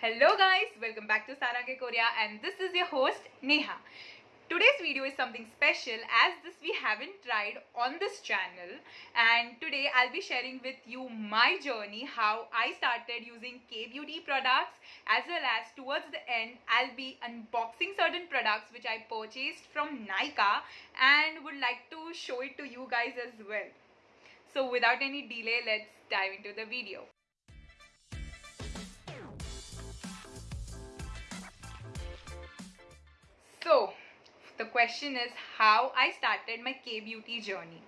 Hello guys, welcome back to Sarange Korea and this is your host Neha. Today's video is something special as this we haven't tried on this channel and today I'll be sharing with you my journey how I started using K-Beauty products as well as towards the end I'll be unboxing certain products which I purchased from Nykaa and would like to show it to you guys as well. So without any delay let's dive into the video. So, the question is how I started my K beauty journey.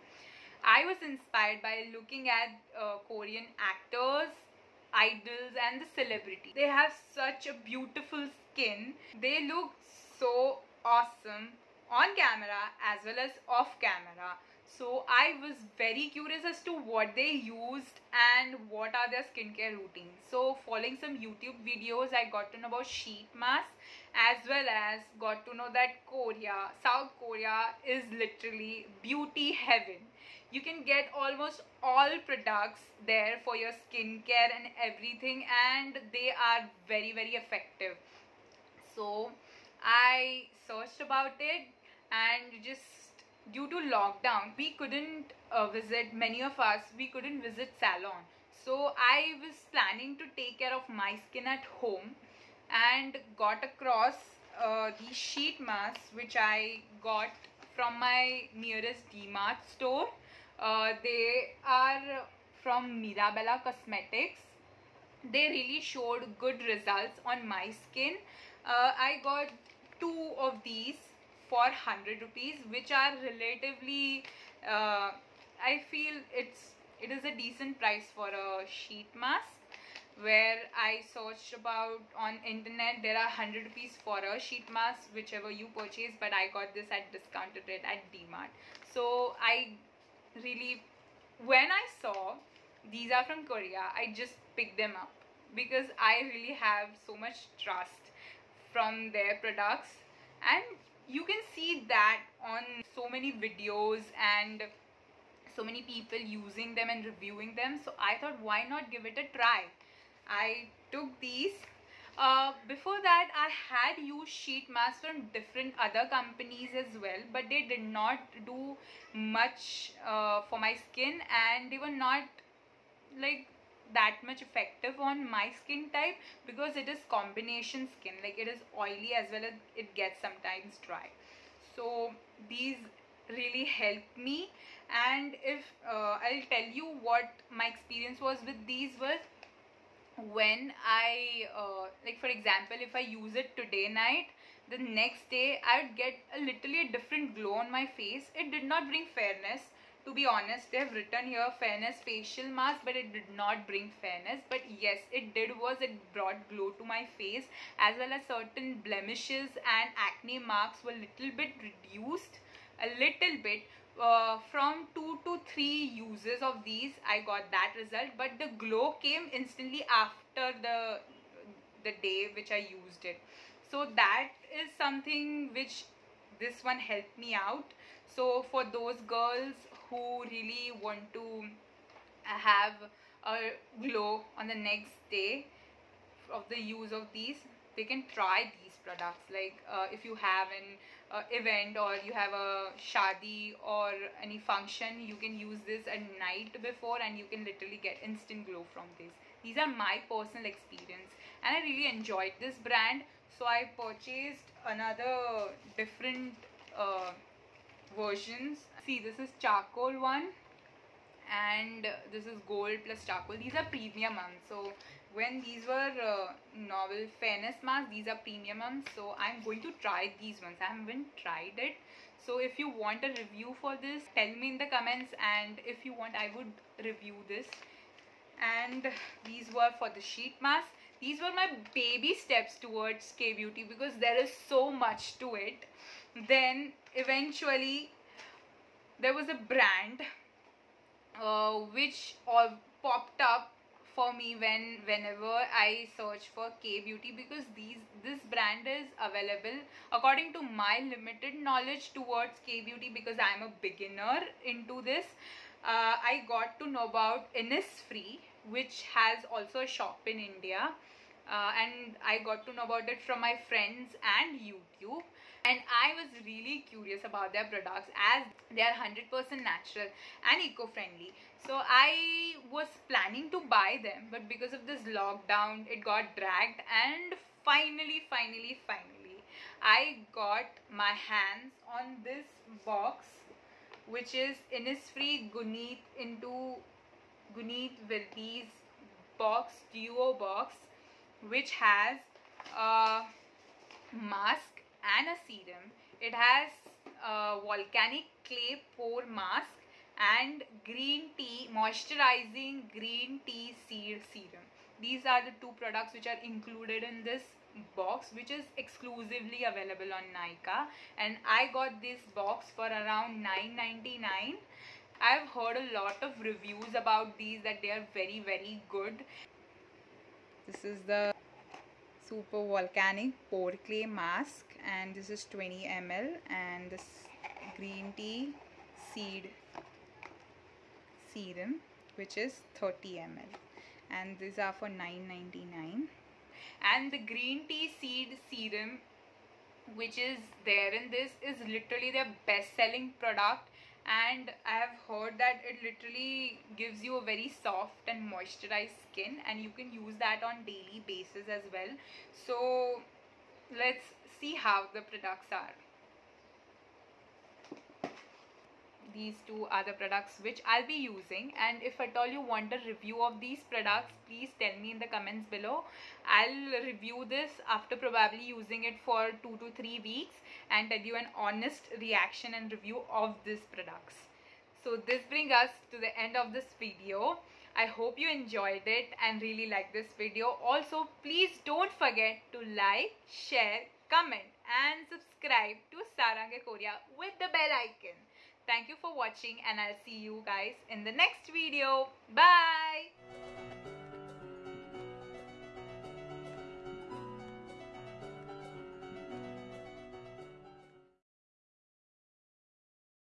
I was inspired by looking at uh, Korean actors, idols, and the celebrity. They have such a beautiful skin. They look so awesome on camera as well as off camera so i was very curious as to what they used and what are their skincare routines. So following some youtube videos i got to know about sheet mask as well as got to know that korea south korea is literally beauty heaven. You can get almost all products there for your skincare and everything and they are very very effective. So i searched about it and just due to lockdown we couldn't uh, visit many of us we couldn't visit salon. So i was planning to take care of my skin at home and got across uh, these sheet masks which i got from my nearest dmart store. Uh, they are from mirabella cosmetics. They really showed good results on my skin. Uh, i got two of these for 100 rupees which are relatively uh, I feel it's it is a decent price for a sheet mask. Where I searched about on internet there are 100 rupees for a sheet mask whichever you purchase but I got this at discounted rate at DMart. So I really when I saw these are from Korea I just picked them up because I really have so much trust from their products. And you can see that on so many videos and so many people using them and reviewing them. So i thought why not give it a try? I took these. Uh, before that i had used sheet masks from different other companies as well but they did not do much uh, for my skin and they were not like that much effective on my skin type because it is combination skin. Like it is oily as well as it gets sometimes dry. So these really helped me. And if uh, I'll tell you what my experience was with these was when I uh, like for example if I use it today night the next day I would get a literally a different glow on my face. It did not bring fairness to be honest they have written here fairness facial mask but it did not bring fairness. But yes it did was it brought glow to my face as well as certain blemishes and acne marks were little bit reduced a little bit uh, from two to three uses of these i got that result. But the glow came instantly after the the day which i used it. So that is something which this one helped me out. So for those girls who really want to have a glow on the next day of the use of these they can try these products. Like uh, if you have an uh, event or you have a shadi or any function you can use this at night before and you can literally get instant glow from this. These are my personal experience and i really enjoyed this brand. So i purchased another different uh, versions see this is charcoal one and this is gold plus charcoal. These are premium ones so when these were uh, novel fairness masks these are premium ones so i'm going to try these ones. I haven't tried it. So if you want a review for this tell me in the comments. And if you want i would review this. And these were for the sheet mask these were my baby steps towards k beauty because there is so much to it. Then eventually there was a brand uh, which all popped up for me when whenever I search for K beauty because these this brand is available according to my limited knowledge towards K beauty because I'm a beginner into this. Uh, I got to know about Innisfree which has also a shop in India uh, and I got to know about it from my friends and YouTube I was really curious about their products as they are 100% natural and eco-friendly. So I was planning to buy them but because of this lockdown it got dragged and finally finally finally I got my hands on this box which is Innisfree Guneet into Guneet Wilde's box duo box which has a mask and a serum. It has a volcanic clay pore mask and green tea moisturizing green tea seed serum. These are the two products which are included in this box which is exclusively available on Nykaa and I got this box for around 9.99 I've heard a lot of reviews about these that they are very very good this is the super volcanic pore clay mask and this is 20 ml and this green tea seed serum which is 30 ml and these are for 9.99 and the green tea seed serum which is there in this is literally their best selling product and I have heard that it literally gives you a very soft and moisturized skin and you can use that on daily basis as well. So let's see how the products are these two the products which I'll be using. And if at all you want a review of these products please tell me in the comments below. I'll review this after probably using it for two to three weeks and tell you an honest reaction and review of these products. So this brings us to the end of this video. I hope you enjoyed it and really liked this video. Also please don't forget to like share comment and subscribe to Sarange Korea with the bell icon Thank you for watching and I'll see you guys in the next video. Bye!